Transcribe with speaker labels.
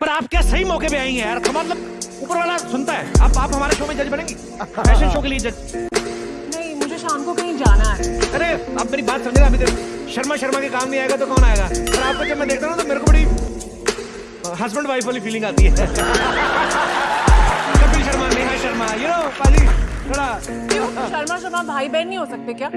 Speaker 1: पर आप क्या सही मौके पे आएँगे यार? तो मतलब ऊपर वाला सुनता है। आप आप हमारे शो में जज बनेंगी। फ़ैशन शो के लिए जज
Speaker 2: नहीं मुझे शाम को कहीं जाना है।
Speaker 1: अरे आप मेरी बात समझे अभी तो शर्मा शर्मा के काम नहीं आएगा तो कौन आएगा? पर आपको जब मैं देखता हूँ तो मेरे को बड़ी हस्बैंड वाइफ वाली फीलिंग आती है। कपिल शर्मा नेहा शर्मा यू नो पाली थोड़ा
Speaker 2: शर्मा शर्मा भाई बहन नहीं हो सकते क्या?